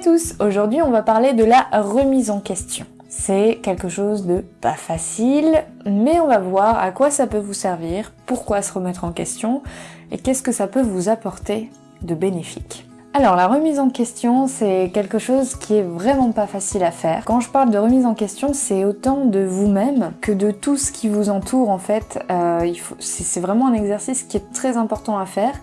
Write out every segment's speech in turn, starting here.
À tous Aujourd'hui on va parler de la remise en question. C'est quelque chose de pas facile, mais on va voir à quoi ça peut vous servir, pourquoi se remettre en question, et qu'est-ce que ça peut vous apporter de bénéfique. Alors la remise en question, c'est quelque chose qui est vraiment pas facile à faire. Quand je parle de remise en question, c'est autant de vous-même que de tout ce qui vous entoure en fait. Euh, c'est vraiment un exercice qui est très important à faire.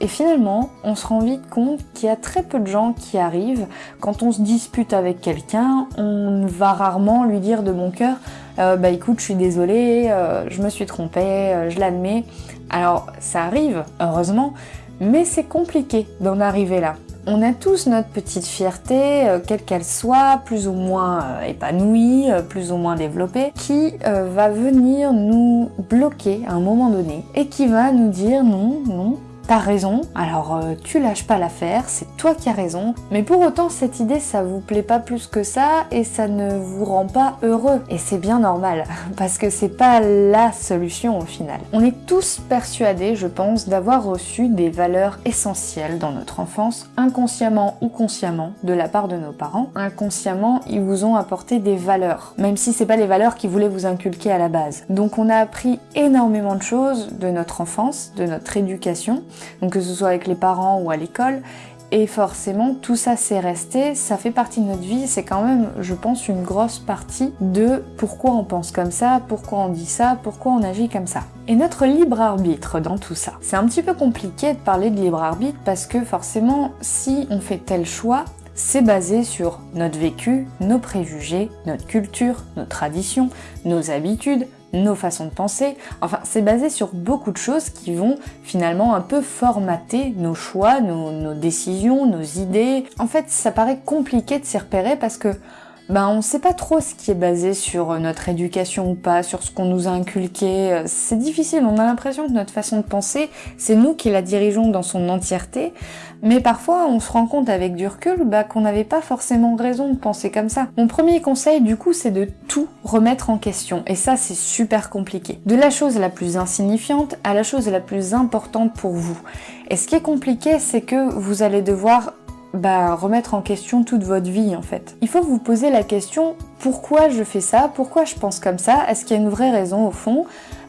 Et finalement, on se rend vite compte qu'il y a très peu de gens qui arrivent. Quand on se dispute avec quelqu'un, on va rarement lui dire de bon cœur euh, Bah écoute, je suis désolée, euh, je me suis trompée, je l'admets ». Alors ça arrive, heureusement, mais c'est compliqué d'en arriver là. On a tous notre petite fierté, euh, quelle qu'elle soit, plus ou moins euh, épanouie, euh, plus ou moins développée, qui va venir nous bloquer à un moment donné et qui va nous dire non, non, T'as raison, alors euh, tu lâches pas l'affaire, c'est toi qui as raison, mais pour autant cette idée ça vous plaît pas plus que ça et ça ne vous rend pas heureux. Et c'est bien normal, parce que c'est pas la solution au final. On est tous persuadés, je pense, d'avoir reçu des valeurs essentielles dans notre enfance, inconsciemment ou consciemment, de la part de nos parents. Inconsciemment, ils vous ont apporté des valeurs, même si c'est pas les valeurs qu'ils voulaient vous inculquer à la base. Donc on a appris énormément de choses de notre enfance, de notre éducation, donc que ce soit avec les parents ou à l'école. Et forcément, tout ça c'est resté, ça fait partie de notre vie, c'est quand même, je pense, une grosse partie de pourquoi on pense comme ça, pourquoi on dit ça, pourquoi on agit comme ça. Et notre libre arbitre dans tout ça. C'est un petit peu compliqué de parler de libre arbitre parce que forcément, si on fait tel choix, c'est basé sur notre vécu, nos préjugés, notre culture, nos traditions, nos habitudes, nos façons de penser. Enfin, c'est basé sur beaucoup de choses qui vont finalement un peu formater nos choix, nos, décisions, nos idées. En fait, ça paraît compliqué de s'y repérer parce que ben, on sait pas trop ce qui est basé sur notre éducation ou pas, sur ce qu'on nous a inculqué. C'est difficile, on a l'impression que notre façon de penser, c'est nous qui la dirigeons dans son entièreté. Mais parfois, on se rend compte avec du recul bah, qu'on n'avait pas forcément raison de penser comme ça. Mon premier conseil, du coup, c'est de tout remettre en question. Et ça, c'est super compliqué. De la chose la plus insignifiante à la chose la plus importante pour vous. Et ce qui est compliqué, c'est que vous allez devoir bah, remettre en question toute votre vie en fait. Il faut vous poser la question pourquoi je fais ça, pourquoi je pense comme ça, est-ce qu'il y a une vraie raison au fond?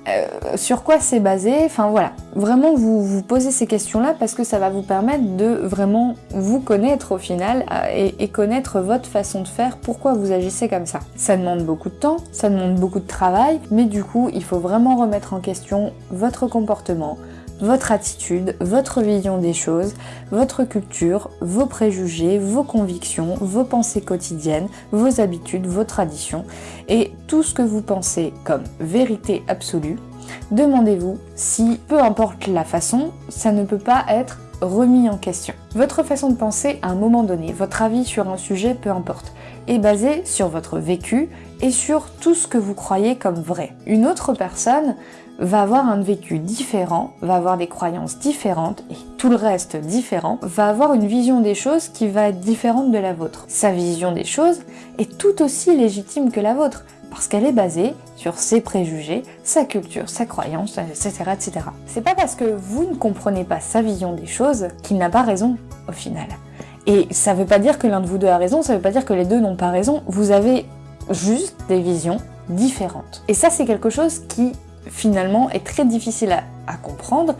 Euh, sur quoi c'est basé, enfin voilà. Vraiment vous vous posez ces questions-là parce que ça va vous permettre de vraiment vous connaître au final euh, et, connaître votre façon de faire, pourquoi vous agissez comme ça. Ça demande beaucoup de temps, ça demande beaucoup de travail, mais du coup il faut vraiment remettre en question votre comportement, votre attitude, votre vision des choses, votre culture, vos préjugés, vos convictions, vos pensées quotidiennes, vos habitudes, vos traditions et tout ce que vous pensez comme vérité absolue. Demandez-vous si, peu importe la façon, ça ne peut pas être remis en question. Votre façon de penser à un moment donné, votre avis sur un sujet, peu importe, est basé sur votre vécu et sur tout ce que vous croyez comme vrai. Une autre personne va avoir un vécu différent, va avoir des croyances différentes et tout le reste différent, va avoir une vision des choses qui va être différente de la vôtre. Sa vision des choses est tout aussi légitime que la vôtre parce qu'elle est basée sur ses préjugés, sa culture, sa croyance, etc. C'est pas parce que vous ne comprenez pas sa vision des choses qu'il n'a pas raison au final. Et ça veut pas dire que l'un de vous deux a raison, ça veut pas dire que les deux n'ont pas raison, vous avez juste des visions différentes. Et ça c'est quelque chose qui finalement est très difficile à, comprendre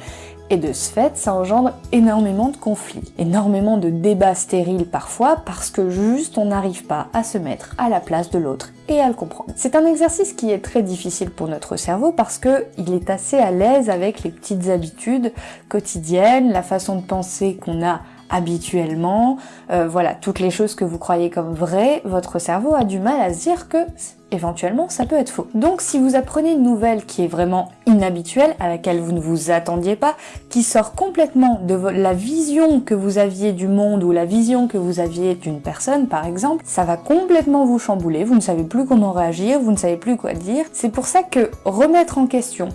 et de ce fait, ça engendre énormément de conflits, énormément de débats stériles parfois parce que juste on n'arrive pas à se mettre à la place de l'autre et à le comprendre. C'est un exercice qui est très difficile pour notre cerveau parce que il est assez à l'aise avec les petites habitudes quotidiennes, la façon de penser qu'on a habituellement, euh, voilà, toutes les choses que vous croyez comme vraies, votre cerveau a du mal à se dire que éventuellement ça peut être faux. Donc si vous apprenez une nouvelle qui est vraiment inhabituelle, à laquelle vous ne vous attendiez pas, qui sort complètement de la vision que vous aviez du monde ou la vision que vous aviez d'une personne par exemple, ça va complètement vous chambouler, vous ne savez plus comment réagir, vous ne savez plus quoi dire. C'est pour ça que remettre en question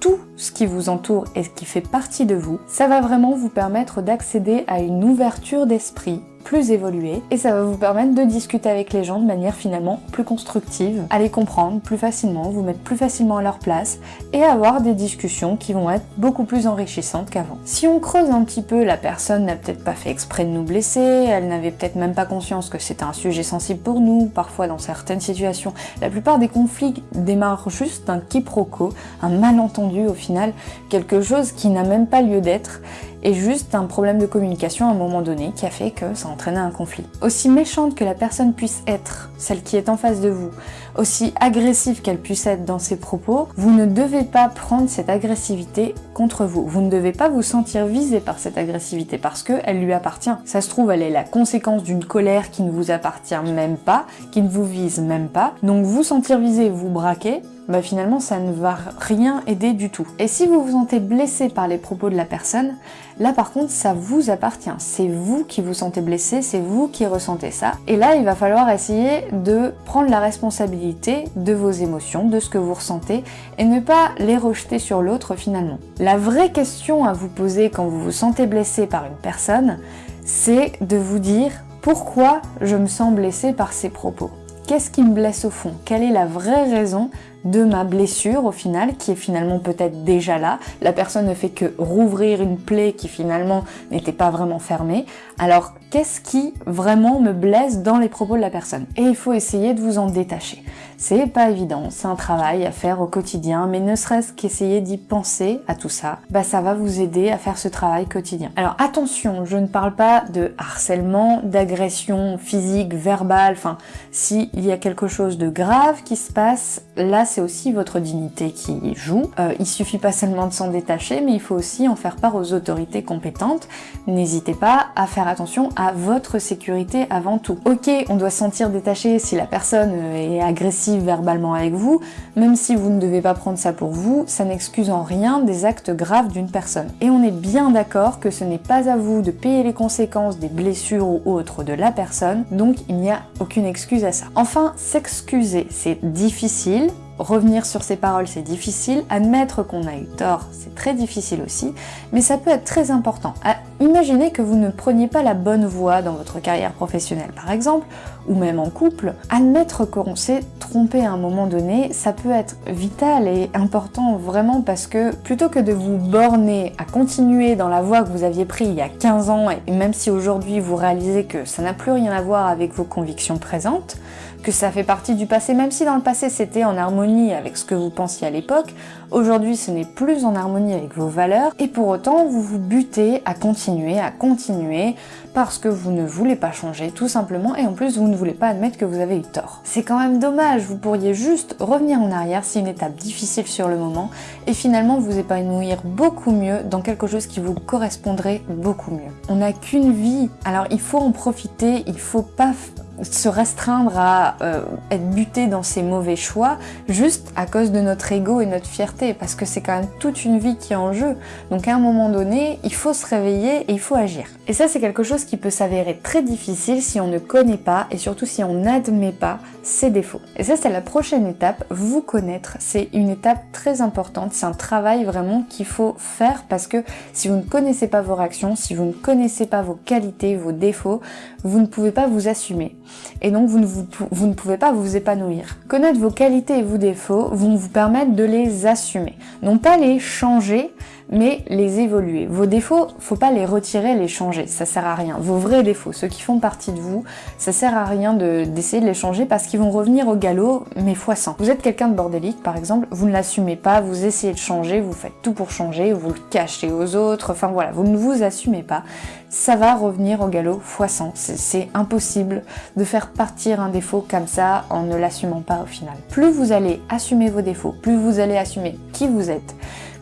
tout ce qui vous entoure et ce qui fait partie de vous, ça va vraiment vous permettre d'accéder à une ouverture d'esprit plus évoluer et ça va vous permettre de discuter avec les gens de manière finalement plus constructive, à les comprendre plus facilement, vous mettre plus facilement à leur place et avoir des discussions qui vont être beaucoup plus enrichissantes qu'avant. Si on creuse un petit peu, la personne n'a peut-être pas fait exprès de nous blesser, elle n'avait peut-être même pas conscience que c'était un sujet sensible pour nous, parfois dans certaines situations. La plupart des conflits démarrent juste d'un quiproquo, un malentendu au final, quelque chose qui n'a même pas lieu d'être et juste un problème de communication à un moment donné qui a fait que ça entraînait un conflit. Aussi méchante que la personne puisse être, celle qui est en face de vous, aussi agressive qu'elle puisse être dans ses propos, vous ne devez pas prendre cette agressivité contre vous. Vous ne devez pas vous sentir visé par cette agressivité parce qu'elle lui appartient. Ça se trouve, elle est la conséquence d'une colère qui ne vous appartient même pas, qui ne vous vise même pas. Donc vous sentir visé, vous braquer, bah finalement ça ne va rien aider du tout. Et si vous vous sentez blessé par les propos de la personne, là par contre ça vous appartient. C'est vous qui vous sentez blessé, c'est vous qui ressentez ça. Et là il va falloir essayer de prendre la responsabilité de vos émotions, de ce que vous ressentez, et ne pas les rejeter sur l'autre finalement. La vraie question à vous poser quand vous vous sentez blessé par une personne, c'est de vous dire pourquoi je me sens blessé par ces propos Qu'est-ce qui me blesse au fond? Quelle est la vraie raison de ma blessure au final, qui est finalement peut-être déjà là? La personne ne fait que rouvrir une plaie qui finalement n'était pas vraiment fermée. Alors qu'est-ce qui vraiment me blesse dans les propos de la personne Et il faut essayer de vous en détacher. C'est pas évident, c'est un travail à faire au quotidien, mais ne serait-ce qu'essayer d'y penser à tout ça, bah ça va vous aider à faire ce travail quotidien. Alors attention, je ne parle pas de harcèlement, d'agression physique, verbale, enfin, s'il y a quelque chose de grave qui se passe, là c'est aussi votre dignité qui joue. Euh, il suffit pas seulement de s'en détacher, mais il faut aussi en faire part aux autorités compétentes. N'hésitez pas à faire attention votre sécurité avant tout. Ok, on doit se sentir détaché si la personne est agressive verbalement avec vous, même si vous ne devez pas prendre ça pour vous, ça n'excuse en rien des actes graves d'une personne. Et on est bien d'accord que ce n'est pas à vous de payer les conséquences des blessures ou autres de la personne, donc il n'y a aucune excuse à ça. Enfin, s'excuser, c'est difficile, Revenir sur ses paroles, c'est difficile. Admettre qu'on a eu tort, c'est très difficile aussi. Mais ça peut être très important. Imaginez que vous ne preniez pas la bonne voie dans votre carrière professionnelle, par exemple, ou même en couple. Admettre qu'on s'est trompé à un moment donné, ça peut être vital et important vraiment parce que plutôt que de vous borner à continuer dans la voie que vous aviez prise il y a 15 ans, et même si aujourd'hui vous réalisez que ça n'a plus rien à voir avec vos convictions présentes, que ça fait partie du passé, même si dans le passé c'était en harmonie avec ce que vous pensiez à l'époque, aujourd'hui ce n'est plus en harmonie avec vos valeurs, et pour autant vous vous butez à continuer, à continuer, parce que vous ne voulez pas changer tout simplement, et en plus vous ne voulez pas admettre que vous avez eu tort. C'est quand même dommage, vous pourriez juste revenir en arrière, c'est une étape difficile sur le moment, et finalement vous épanouir beaucoup mieux dans quelque chose qui vous correspondrait beaucoup mieux. On n'a qu'une vie, alors il faut en profiter, il faut pas se restreindre à euh, être buté dans ses mauvais choix juste à cause de notre ego et notre fierté parce que c'est quand même toute une vie qui est en jeu. Donc à un moment donné il faut se réveiller et il faut agir. Et ça c'est quelque chose qui peut s'avérer très difficile si on ne connaît pas et surtout si on n'admet pas ses défauts. Et ça c'est la prochaine étape vous connaître. C'est une étape très importante c'est un travail vraiment qu'il faut faire parce que si vous ne connaissez pas vos réactions si vous ne connaissez pas vos qualités vos défauts vous ne pouvez pas vous assumer et donc vous ne, pouvez pas vous épanouir. Connaître vos qualités et vos défauts vont vous permettre de les assumer. Non pas les changer, mais les évoluer. Vos défauts, faut pas les retirer, les changer, ça sert à rien. Vos vrais défauts, ceux qui font partie de vous, ça sert à rien d'essayer de, les changer parce qu'ils vont revenir au galop, mais fois 100. Vous êtes quelqu'un de bordélique, par exemple, vous ne l'assumez pas, vous essayez de changer, vous faites tout pour changer, vous le cachez aux autres, enfin voilà, vous ne vous assumez pas, ça va revenir au galop fois 100. C'est impossible de faire partir un défaut comme ça en ne l'assumant pas au final. Plus vous allez assumer vos défauts, plus vous allez assumer qui vous êtes,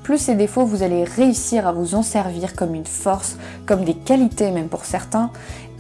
plus ces défauts, vous allez réussir à vous en servir comme une force, comme des qualités même pour certains,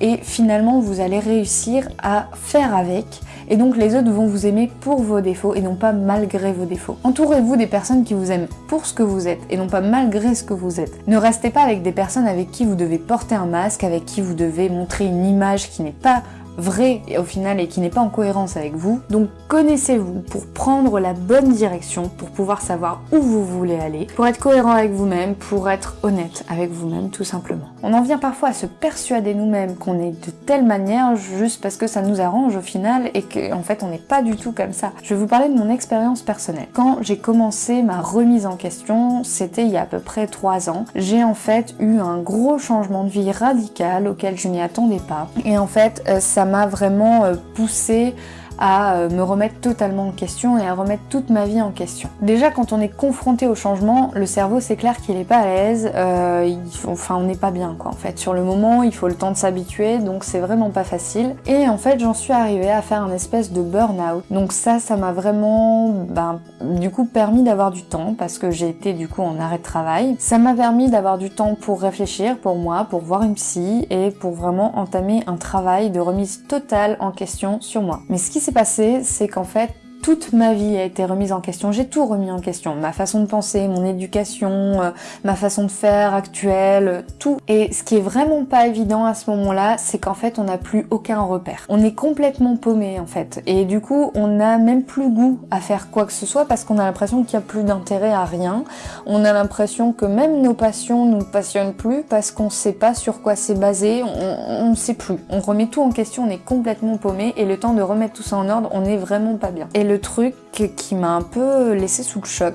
et finalement vous allez réussir à faire avec, et donc les autres vont vous aimer pour vos défauts et non pas malgré vos défauts. Entourez-vous des personnes qui vous aiment pour ce que vous êtes et non pas malgré ce que vous êtes. Ne restez pas avec des personnes avec qui vous devez porter un masque, avec qui vous devez montrer une image qui n'est pas vrai au final et qui n'est pas en cohérence avec vous. Donc connaissez-vous pour prendre la bonne direction, pour pouvoir savoir où vous voulez aller, pour être cohérent avec vous-même, pour être honnête avec vous-même tout simplement. On en vient parfois à se persuader nous-mêmes qu'on est de telle manière juste parce que ça nous arrange au final et qu'en en fait on n'est pas du tout comme ça. Je vais vous parler de mon expérience personnelle. Quand j'ai commencé ma remise en question, c'était il y a à peu près trois ans, j'ai en fait eu un gros changement de vie radical auquel je m'y attendais pas. Et en fait, euh, ça m'a vraiment euh, poussé à euh, me remettre totalement en question et à remettre toute ma vie en question. Déjà quand on est confronté au changement, le cerveau c'est clair qu'il est pas à l'aise, euh, enfin on n'est pas bien quoi en fait. Sur le moment il faut le temps de s'habituer donc c'est vraiment pas facile. Et en fait j'en suis arrivée à faire un espèce de burn-out. Donc ça ça m'a vraiment ben, du coup permis d'avoir du temps parce que j'ai été du coup en arrêt de travail. Ça m'a permis d'avoir du temps pour réfléchir pour moi, pour voir une psy et pour vraiment entamer un travail de remise totale en question sur moi. Mais ce qui passé, c'est qu'en fait, toute ma vie a été remise en question. J'ai tout remis en question. Ma façon de penser, mon éducation, euh, ma façon de faire actuelle, tout. Et ce qui est vraiment pas évident à ce moment-là, c'est qu'en fait, on n'a plus aucun repère. On est complètement paumé en fait. Et du coup, on n'a même plus goût à faire quoi que ce soit parce qu'on a l'impression qu'il n'y a plus d'intérêt à rien. On a l'impression que même nos passions nous passionnent plus parce qu'on sait pas sur quoi c'est basé. On ne sait plus. On remet tout en question. On est complètement paumé et le temps de remettre tout ça en ordre, on est vraiment pas bien. Le truc qui m'a un peu laissé sous le choc,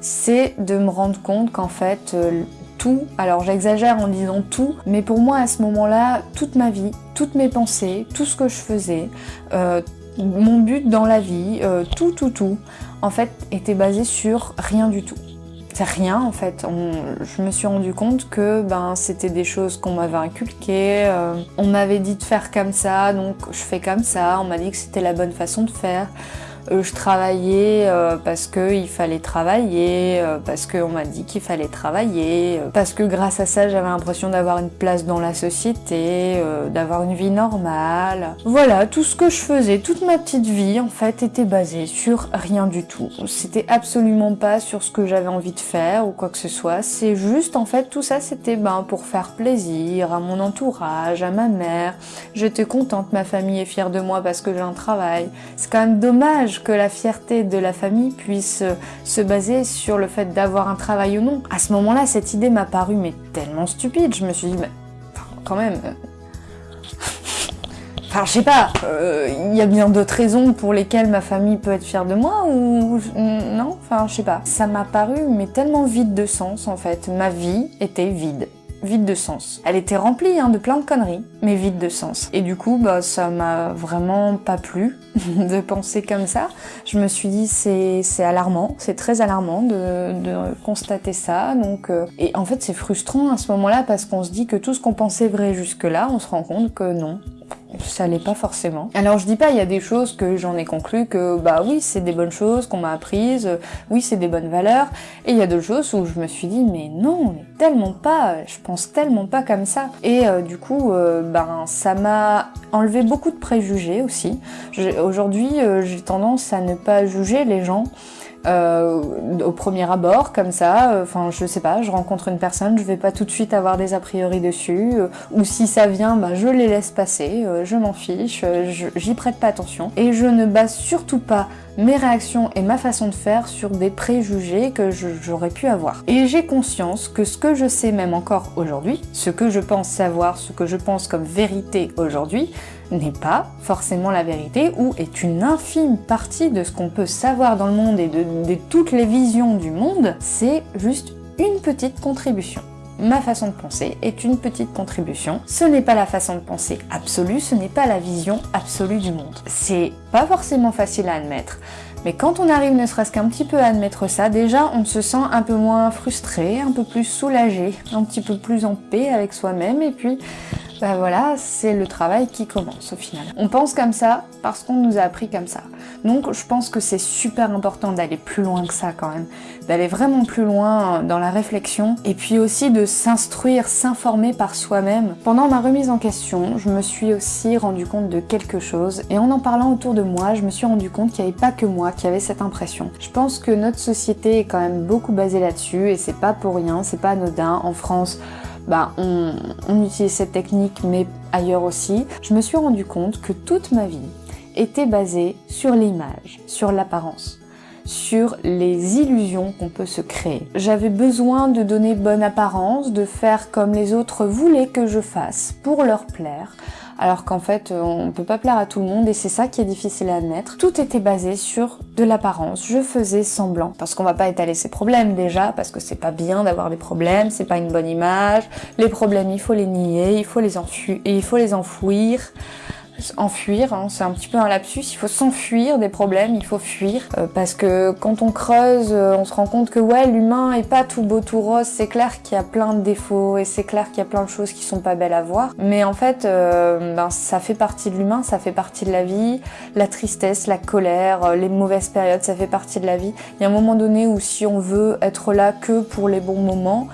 c'est de me rendre compte qu'en fait, euh, tout, alors j'exagère en disant tout, mais pour moi à ce moment-là, toute ma vie, toutes mes pensées, tout ce que je faisais, euh, mon but dans la vie, euh, tout, tout, tout, en fait, était basé sur rien du tout. Rien en fait. je me suis rendu compte que ben c'était des choses qu'on m'avait inculquées. on m'avait dit de faire comme ça, donc je fais comme ça. On m'a dit que c'était la bonne façon de faire. Euh, je travaillais euh, parce qu'il fallait travailler, euh, parce qu'on m'a dit qu'il fallait travailler, parce que grâce à ça j'avais l'impression d'avoir une place dans la société, d'avoir une vie normale. Voilà, tout ce que je faisais, toute ma petite vie en fait était basée sur rien du tout. C'était absolument pas sur ce que j'avais envie de faire ou quoi que ce soit. C'est juste en fait tout ça c'était ben pour faire plaisir à mon entourage, à ma mère. J'étais contente, ma famille est fière de moi parce que j'ai un travail. C'est quand même dommage que la fierté de la famille puisse euh, se baser sur le fait d'avoir un travail ou non. À ce moment-là, cette idée m'a paru mais tellement stupide. Je me suis dit, mais quand même... Euh, enfin, je sais pas, il euh, y a bien d'autres raisons pour lesquelles ma famille peut être fière de moi ou non? Enfin, je sais pas. Ça m'a paru mais tellement vide de sens en fait. Ma vie était vide vide de sens. Elle était remplie hein, de plein de conneries, mais vide de sens. Et du coup, bah, ça m'a vraiment pas plu de penser comme ça. Je me suis dit, c'est alarmant, c'est très alarmant de, de, constater ça. Donc, euh, Et en fait, c'est frustrant à ce moment-là parce qu'on se dit que tout ce qu'on pensait vrai jusque-là, on se rend compte que non, ça l'est pas forcément. Alors je dis pas, il y a des choses que j'en ai conclu que bah oui, c'est des bonnes choses qu'on m'a apprises, oui, c'est des bonnes valeurs, et il y a d'autres choses où je me suis dit mais non, tellement pas, je pense tellement pas comme ça. Et euh, du coup, euh, ben ça m'a enlevé beaucoup de préjugés aussi. Aujourd'hui, euh, j'ai tendance à ne pas juger les gens. Euh, au premier abord, comme ça. Euh, enfin, je sais pas, je rencontre une personne, je vais pas tout de suite avoir des a priori dessus. Euh, ou si ça vient, bah, je les laisse passer, je m'en fiche, j'y prête pas attention. Et je ne base surtout pas mes réactions et ma façon de faire sur des préjugés que j'aurais pu avoir. Et j'ai conscience que ce que je sais même encore aujourd'hui, ce que je pense savoir, ce que je pense comme vérité aujourd'hui, n'est pas forcément la vérité ou est une infime partie de ce qu'on peut savoir dans le monde et de, toutes les visions du monde, c'est juste une petite contribution ma façon de penser est une petite contribution. Ce n'est pas la façon de penser absolue, ce n'est pas la vision absolue du monde. C'est pas forcément facile à admettre, mais quand on arrive ne serait-ce qu'un petit peu à admettre ça, déjà on se sent un peu moins frustré, un peu plus soulagé, un petit peu plus en paix avec soi-même et puis ben voilà, c'est le travail qui commence au final. On pense comme ça parce qu'on nous a appris comme ça. Donc je pense que c'est super important d'aller plus loin que ça quand même, d'aller vraiment plus loin dans la réflexion et puis aussi de s'instruire, s'informer par soi-même. Pendant ma remise en question, je me suis aussi rendu compte de quelque chose et en en parlant autour de moi, je me suis rendu compte qu'il n'y avait pas que moi qui avait cette impression. Je pense que notre société est quand même beaucoup basée là-dessus et c'est pas pour rien, c'est pas anodin. En France, bah, on, utilise cette technique, mais ailleurs aussi, je me suis rendu compte que toute ma vie était basée sur l'image, sur l'apparence sur les illusions qu'on peut se créer. J'avais besoin de donner bonne apparence, de faire comme les autres voulaient que je fasse pour leur plaire, alors qu'en fait on ne peut pas plaire à tout le monde et c'est ça qui est difficile à admettre. Tout était basé sur de l'apparence, je faisais semblant, parce qu'on va pas étaler ses problèmes déjà, parce que c'est pas bien d'avoir des problèmes, c'est pas une bonne image, les problèmes il faut les nier, il faut les, enfuir, il faut les enfouir, enfuir, hein, c'est un petit peu un lapsus, il faut s'enfuir des problèmes, il faut fuir, euh, parce que quand on creuse, euh, on se rend compte que ouais, l'humain est pas tout beau, tout rose, c'est clair qu'il y a plein de défauts, et c'est clair qu'il y a plein de choses qui sont pas belles à voir, mais en fait, euh, ben, ça fait partie de l'humain, ça fait partie de la vie, la tristesse, la colère, les mauvaises périodes, ça fait partie de la vie. Il y a un moment donné où si on veut être là que pour les bons moments,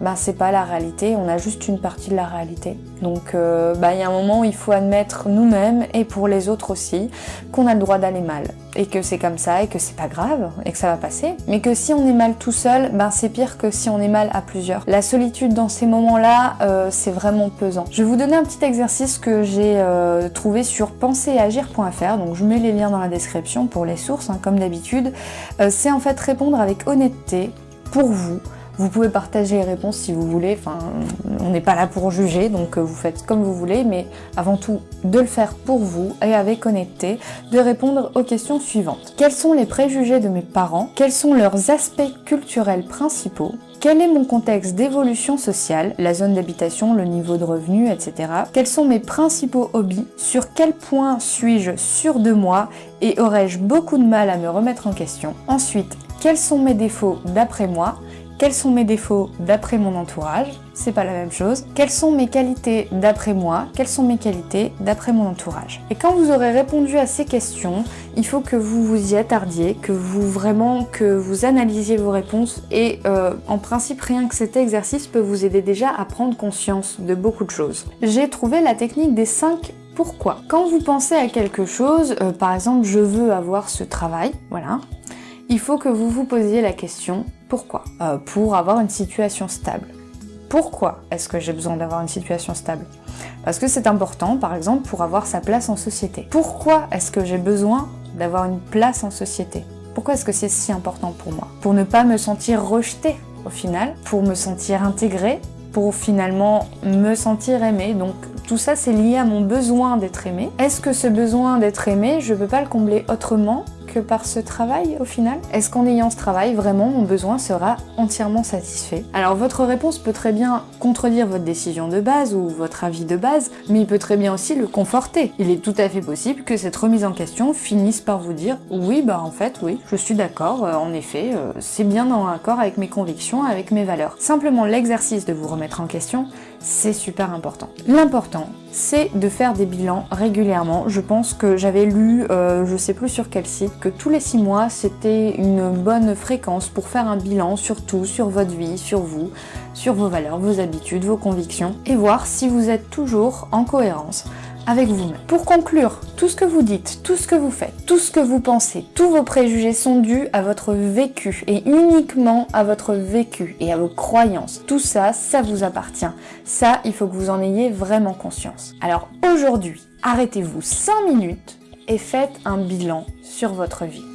ben c'est pas la réalité, on a juste une partie de la réalité. Donc euh, bah, il y a un moment où il faut admettre nous-mêmes et pour les autres aussi qu'on a le droit d'aller mal et que c'est comme ça et que c'est pas grave et que ça va passer. Mais que si on est mal tout seul, ben c'est pire que si on est mal à plusieurs. La solitude dans ces moments-là, euh, c'est vraiment pesant. Je vais vous donner un petit exercice que j'ai euh, trouvé sur penseragir.fr, donc je mets les liens dans la description pour les sources, hein, comme d'habitude. c'est en fait répondre avec honnêteté pour vous vous pouvez partager les réponses si vous voulez, enfin, on n'est pas là pour juger, donc euh, vous faites comme vous voulez, mais avant tout, de le faire pour vous et avec honnêteté, de répondre aux questions suivantes. Quels sont les préjugés de mes parents? Quels sont leurs aspects culturels principaux? Quel est mon contexte d'évolution sociale, la zone d'habitation, le niveau de revenu, etc. Quels sont mes principaux hobbies? Sur quel point suis-je sûr de moi? Et aurais-je beaucoup de mal à me remettre en question? Ensuite, quels sont mes défauts d'après moi? Quels sont mes défauts d'après mon entourage? C'est pas la même chose. Quelles sont mes qualités d'après moi? Quelles sont mes qualités d'après mon entourage? Et quand vous aurez répondu à ces questions, il faut que vous vous y attardiez, que vous vraiment que vous analysiez vos réponses et euh, en principe rien que cet exercice peut vous aider déjà à prendre conscience de beaucoup de choses. J'ai trouvé la technique des 5 pourquoi. Quand vous pensez à quelque chose, euh, par exemple je veux avoir ce travail, voilà, il faut que vous vous posiez la question pourquoi euh, Pour avoir une situation stable. Pourquoi est-ce que j'ai besoin d'avoir une situation stable? Parce que c'est important, par exemple, pour avoir sa place en société. Pourquoi est-ce que j'ai besoin d'avoir une place en société? Pourquoi est-ce que c'est si important pour moi? Pour ne pas me sentir rejetée au final, pour me sentir intégrée, pour finalement me sentir aimée. Donc tout ça c'est lié à mon besoin d'être aimée. Est-ce que ce besoin d'être aimée, je peux pas le combler autrement? Par ce travail au final Est-ce qu'en ayant ce travail, vraiment mon besoin sera entièrement satisfait? Alors votre réponse peut très bien contredire votre décision de base ou votre avis de base, mais il peut très bien aussi le conforter. Il est tout à fait possible que cette remise en question finisse par vous dire oui bah en fait oui, je suis d'accord, euh, en effet, euh, c'est bien dans accord avec mes convictions, avec mes valeurs. Simplement l'exercice de vous remettre en question, c'est super important. L'important, c'est de faire des bilans régulièrement. Je pense que j'avais lu, euh, je sais plus sur quel site, que tous les six mois, c'était une bonne fréquence pour faire un bilan sur tout, sur votre vie, sur vous, sur vos valeurs, vos habitudes, vos convictions, et voir si vous êtes toujours en cohérence avec vous-même. Pour conclure, tout ce que vous dites, tout ce que vous faites, tout ce que vous pensez, tous vos préjugés sont dus à votre vécu et uniquement à votre vécu et à vos croyances. Tout ça, ça vous appartient. Ça, il faut que vous en ayez vraiment conscience. Alors aujourd'hui, arrêtez-vous 5 minutes et faites un bilan sur votre vie.